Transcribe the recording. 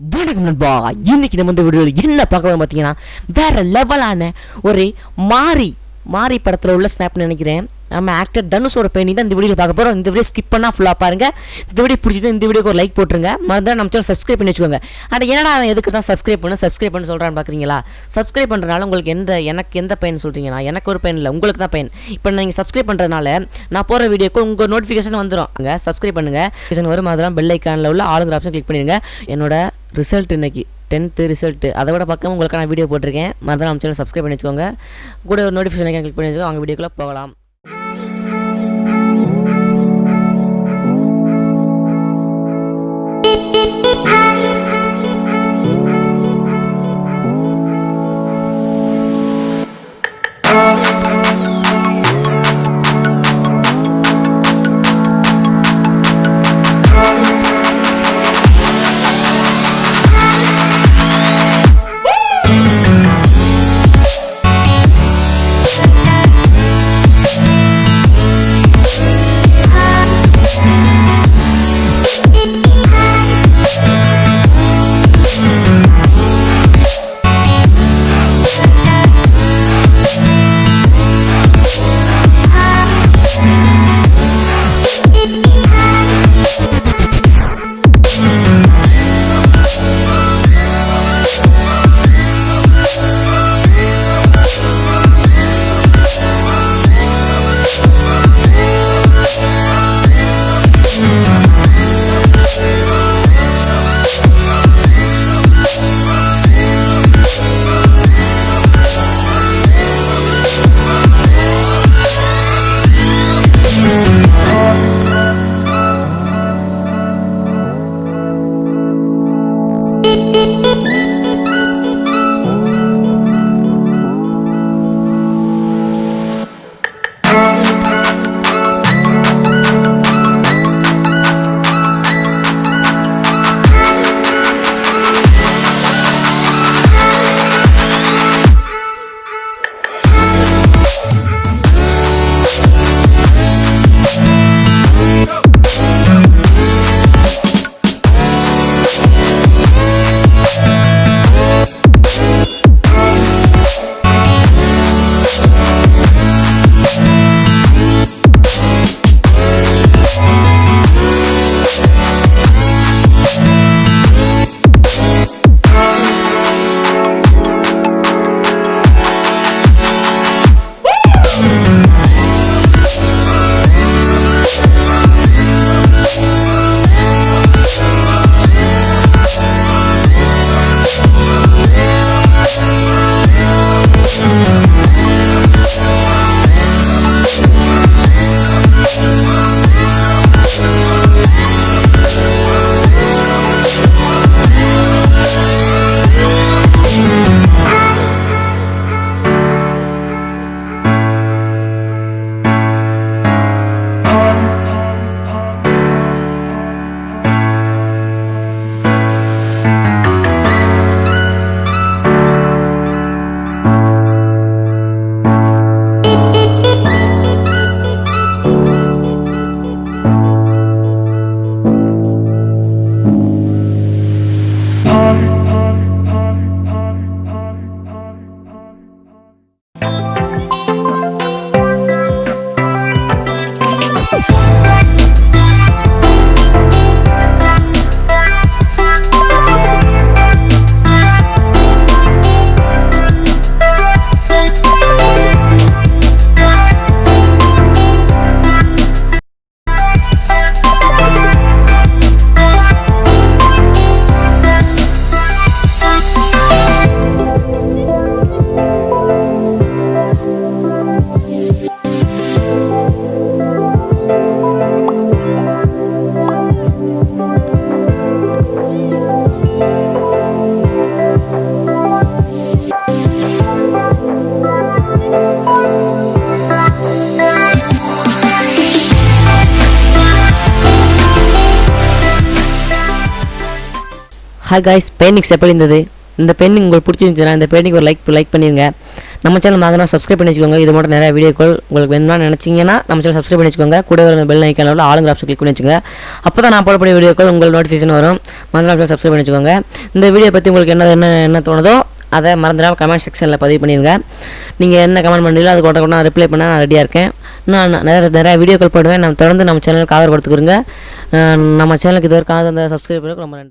வணக்கம் நண்பா இன்னைக்கு நம்ம இந்த வீடியோவில் என்ன பார்க்கலாம் பார்த்தீங்கன்னா வேற லெவலான ஒரு மாரி மாரி படத்தில் உள்ள ஸ்னாப்னு நினைக்கிறேன். நம்ம ஆக்டர் தனுஷோட பெயிண்டிங் தான் இந்த வீடியோவில் பார்க்க போகிறோம் இந்த வீடியோ ஸ்கிப் பண்ணால் ஃபுல்லாக பாருங்கள் இந்த வீடியோ பிடிச்சது இந்த வீடியோக்கு ஒரு லைக் போட்டுருங்க. மறந்தால் நம்ம சேனல் சப்ஸ்கிரைப் பண்ணி வச்சுக்கோங்க. ஆனால் என்னடா அவன் எதுக்கு தான் சப்ஸ்கிரைப் பண்ணு சப்ஸ்கிரைப் பண்ண சொல்கிறான்னு பார்க்குறீங்களா சப்ஸ்கிரைப் பண்ணுறதுனால உங்களுக்கு எந்த எனக்கு எந்த பயன் சொல்கிறீங்கன்னா எனக்கு ஒரு பயன் இல்லை உங்களுக்கு தான் பயன் இப்போ நீங்கள் சப்ஸ்கிரைப் பண்ணுறதுனால நான் போகிற வீடியோக்கு உங்கள் நோட்டிஃபிகேஷன் வந்துடும் அங்கே சப்ஸ்கிரைப் பண்ணுங்கள் நோட்டிஃபிகேஷன் வரும். அதெல்லாம் பெல் ஐக்கானில் உள்ள ஆளுங்கிற ஆப்ஷன் கிளிக் பண்ணிடுங்க. என்னோட ரிசல்ட் இன்றைக்கி டென்த்து ரிசல்ட்டு அதை விட பக்கம் உங்களுக்கான வீடியோ போட்டிருக்கேன். மறந்து சேனல் சப்ஸ்கிரைப் பண்ணி வச்சுக்கோங்க. கூட ஒரு நோட்டிஃபிகேஷன் கிளிக் பண்ணி வச்சுக்கோங்க. அவங்க வீடியோக்குள்ளே போகலாம். ஹாய் காய்ஸ் பெயிண்டிங்ஸ் எப்படி இருந்தது? இந்த பெயிண்டிங் உங்களுக்கு பிடிச்சிருந்துச்சுன்னா இந்த பெயிண்டிங் ஒரு லைக் லைக் பண்ணிடுங்க நம்ம சேனல் மாதிரி சப்ஸ்கிரைப் பண்ணி வச்சுக்கோங்க இது மட்டும் நிறைய வீடியோக்கள் உங்களுக்கு வேணும்னா நினச்சிங்கன்னா நம்ம சேனல் சப்ஸ்கிரைப் பண்ணி வச்சுக்கோங்க கூட வர பெல் ஐக்கான உள்ள ஆளுங்க ஆப்ஷன் கிளிக் பண்ணி வச்சுக்கோங்க. அப்போ தான் நான் போடக்கூடிய வீடியோக்கள் உங்களுக்கு நோட்டிஃபிகேஷன் வரும். மறந்துடாம சப்ஸ்கிரைப் பண்ணி வச்சுக்கோங்க இந்த வீடியோ பற்றி உங்களுக்கு என்ன என்ன என்ன தோணுதோ அதை மறந்துடாம கமெண்ட் செக்ஷனில் பதிவு பண்ணிடுங்க நீங்கள் என்ன கமெண்ட் பண்ணுறீங்களோ அது கூட கூட நான் ரிப்ளை பண்ண நான் ரெடியாக இருக்கேன். நான் நிறைய நிறைய வீடியோக்கள் போடுவேன். நான் தொடர்ந்து நம்ம சேனலுக்கு ஆதரவு கொடுத்துக்கிறேங்க நம்ம சேனலுக்கு இது வரைக்கும் அந்த சப்ஸ்கிரைப் பண்ணுறதுக்கு ரொம்ப நன்றி.